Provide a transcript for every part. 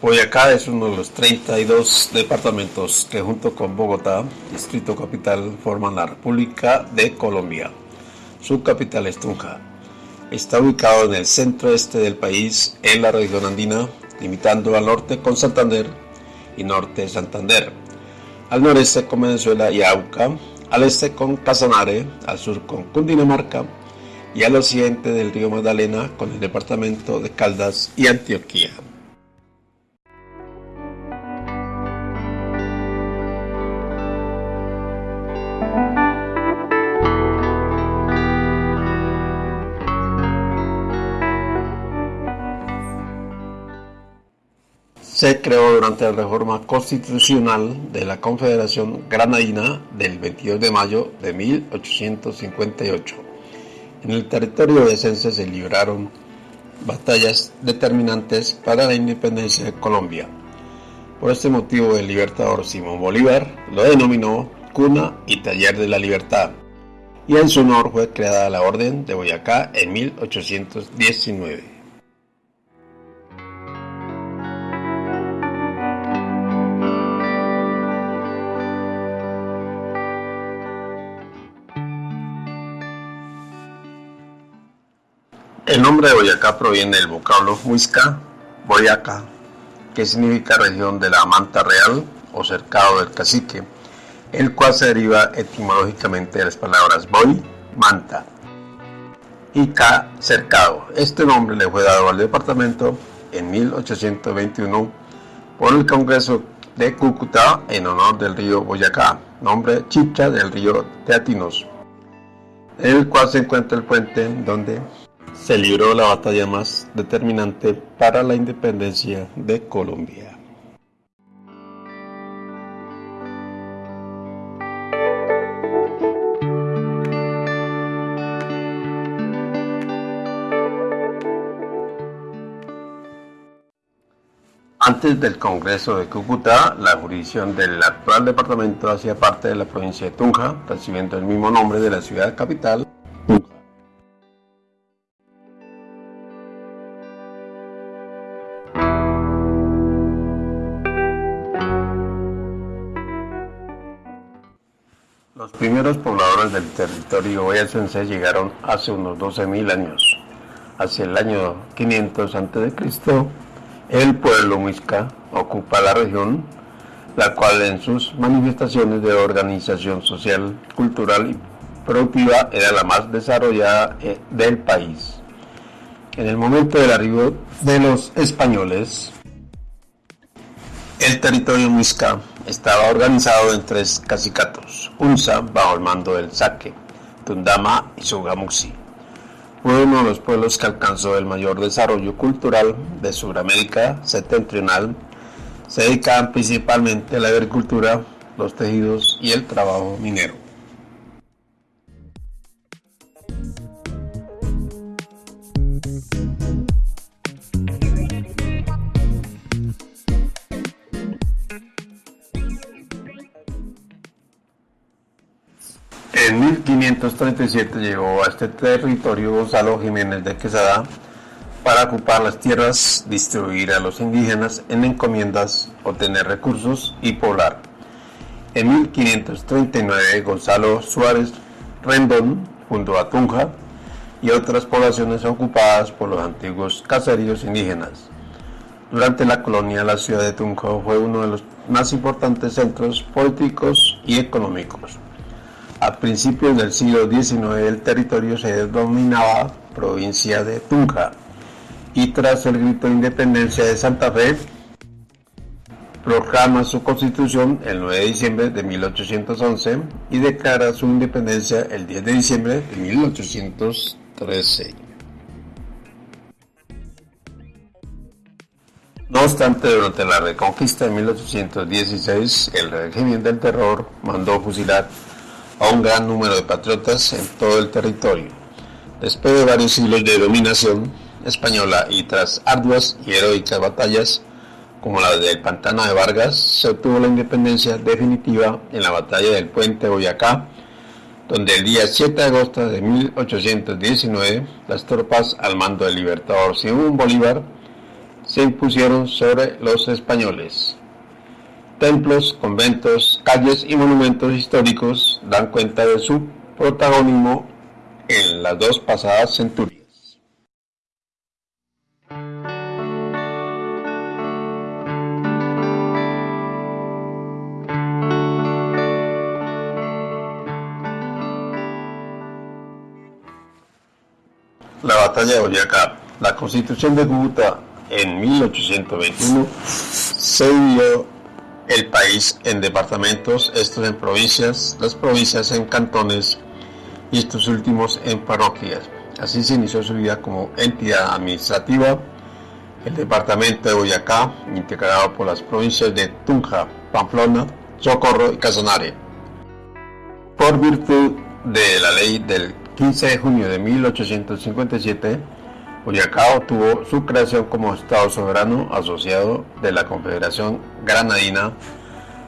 Boyacá es uno de los 32 departamentos que junto con Bogotá, Distrito Capital, forman la República de Colombia. Su capital es Tunja. Está ubicado en el centro este del país, en la región andina, limitando al norte con Santander y norte Santander, al noreste con Venezuela y Auca, al este con Casanare, al sur con Cundinamarca y al occidente del río Magdalena con el departamento de Caldas y Antioquia. Se creó durante la reforma constitucional de la Confederación Granadina del 22 de mayo de 1858. En el territorio de Esencia se libraron batallas determinantes para la independencia de Colombia. Por este motivo el libertador Simón Bolívar lo denominó Cuna y Taller de la Libertad, y en su honor fue creada la Orden de Boyacá en 1819. El nombre de Boyacá proviene del vocablo Huizca, Boyacá, que significa región de la manta real o cercado del cacique, el cual se deriva etimológicamente de las palabras boy, manta, y ca, cercado. Este nombre le fue dado al departamento en 1821 por el Congreso de Cúcuta en honor del río Boyacá, nombre chicha del río Teatinos, en el cual se encuentra el puente donde se libró la batalla más determinante para la independencia de Colombia. Antes del Congreso de Cúcuta, la jurisdicción del actual departamento hacía parte de la provincia de Tunja, recibiendo el mismo nombre de la ciudad capital, primeros pobladores del territorio boyacense llegaron hace unos 12.000 años. Hacia el año 500 a.C., el pueblo muisca ocupa la región, la cual en sus manifestaciones de organización social, cultural y productiva era la más desarrollada eh, del país. En el momento del arribo de los españoles, el territorio muisca estaba organizado en tres cacicatos, Unza bajo el mando del Saque, Tundama y Sugamuxi. Fue uno de los pueblos que alcanzó el mayor desarrollo cultural de Sudamérica septentrional. Se dedicaban principalmente a la agricultura, los tejidos y el trabajo minero. 1537 llegó a este territorio Gonzalo Jiménez de Quesada para ocupar las tierras, distribuir a los indígenas en encomiendas, obtener recursos y poblar. En 1539 Gonzalo Suárez Rendón fundó a Tunja y otras poblaciones ocupadas por los antiguos caseríos indígenas. Durante la colonia la ciudad de Tunja fue uno de los más importantes centros políticos y económicos. A principios del siglo XIX el territorio se denominaba provincia de Tunja y tras el grito de independencia de Santa Fe proclama su constitución el 9 de diciembre de 1811 y declara su independencia el 10 de diciembre de 1813. No obstante, durante la reconquista de 1816, el régimen del terror mandó fusilar a un gran número de patriotas en todo el territorio. Después de varios siglos de dominación española y tras arduas y heroicas batallas como la del Pantano de Vargas, se obtuvo la independencia definitiva en la batalla del puente Boyacá, donde el día 7 de agosto de 1819 las tropas al mando del libertador Simón Bolívar se impusieron sobre los españoles. Templos, conventos, calles y monumentos históricos dan cuenta de su protagonismo en las dos pasadas centurias. La batalla de Boyacá. La constitución de Cúcuta en 1821 se dividió el país en departamentos, estos en provincias, las provincias en cantones y estos últimos en parroquias. Así se inició su vida como entidad administrativa. El departamento de Boyacá, integrado por las provincias de Tunja, Pamplona, Socorro y Casanare. Por virtud de la ley del 15 de junio de 1857, Boyacá tuvo su creación como Estado soberano asociado de la Confederación Granadina,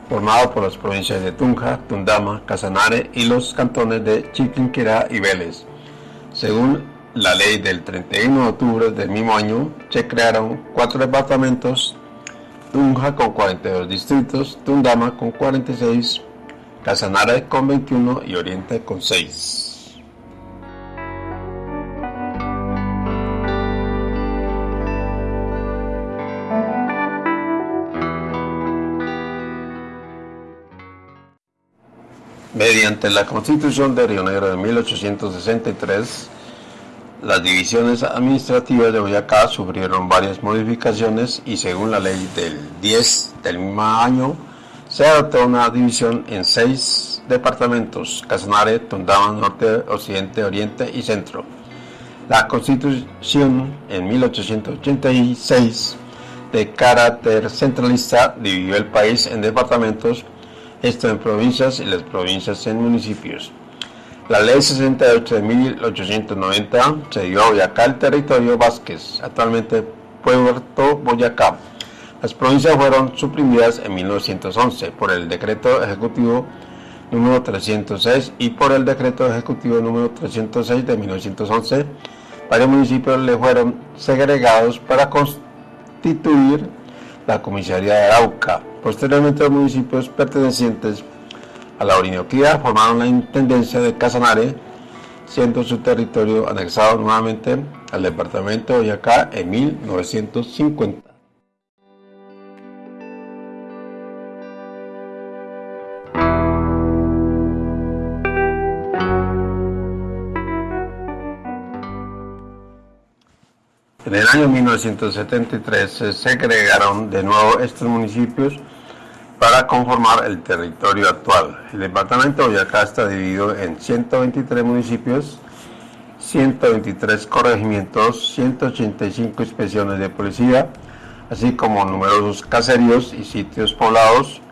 formado por las provincias de Tunja, Tundama, Casanare y los cantones de Chiquinquirá y Vélez. Según la ley del 31 de octubre del mismo año, se crearon cuatro departamentos, Tunja con 42 distritos, Tundama con 46, Casanare con 21 y Oriente con 6. Mediante la Constitución de Río Negro de 1863, las divisiones administrativas de Boyacá sufrieron varias modificaciones y según la ley del 10 del mismo año, se adoptó una división en seis departamentos, Casanare, Tundama, Norte, Occidente, Oriente y Centro. La Constitución en 1886, de carácter centralista, dividió el país en departamentos esto en provincias y las provincias en municipios. La ley 68 de 1890 se dio a Boyacá el territorio Vázquez, actualmente Puerto Boyacá. Las provincias fueron suprimidas en 1911 por el decreto ejecutivo número 306 y por el decreto ejecutivo número 306 de 1911. Varios municipios le fueron segregados para constituir la comisaría de Arauca. Posteriormente los municipios pertenecientes a la Orinoquía formaron la Intendencia de Casanare, siendo su territorio anexado nuevamente al departamento de Boyacá en 1950. En el año 1973 se segregaron de nuevo estos municipios para conformar el territorio actual. El departamento de Boyacá está dividido en 123 municipios, 123 corregimientos, 185 inspecciones de policía, así como numerosos caseríos y sitios poblados,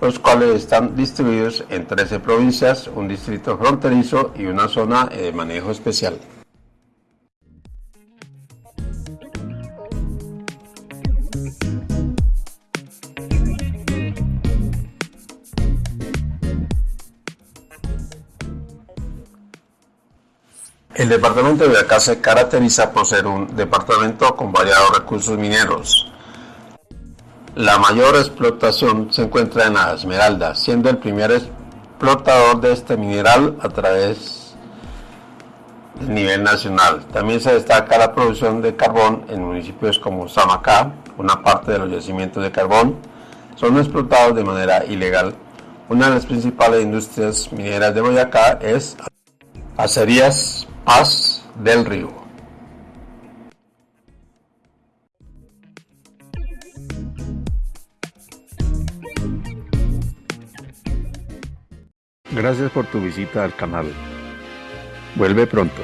los cuales están distribuidos en 13 provincias, un distrito fronterizo y una zona de manejo especial. El departamento de Boyacá se caracteriza por ser un departamento con variados recursos mineros. La mayor explotación se encuentra en la Esmeralda, siendo el primer explotador de este mineral a través del nivel nacional. También se destaca la producción de carbón en municipios como Samacá, una parte de los yacimientos de carbón son explotados de manera ilegal. Una de las principales industrias mineras de Boyacá es Acerías Paz del Río. Gracias por tu visita al canal. Vuelve pronto.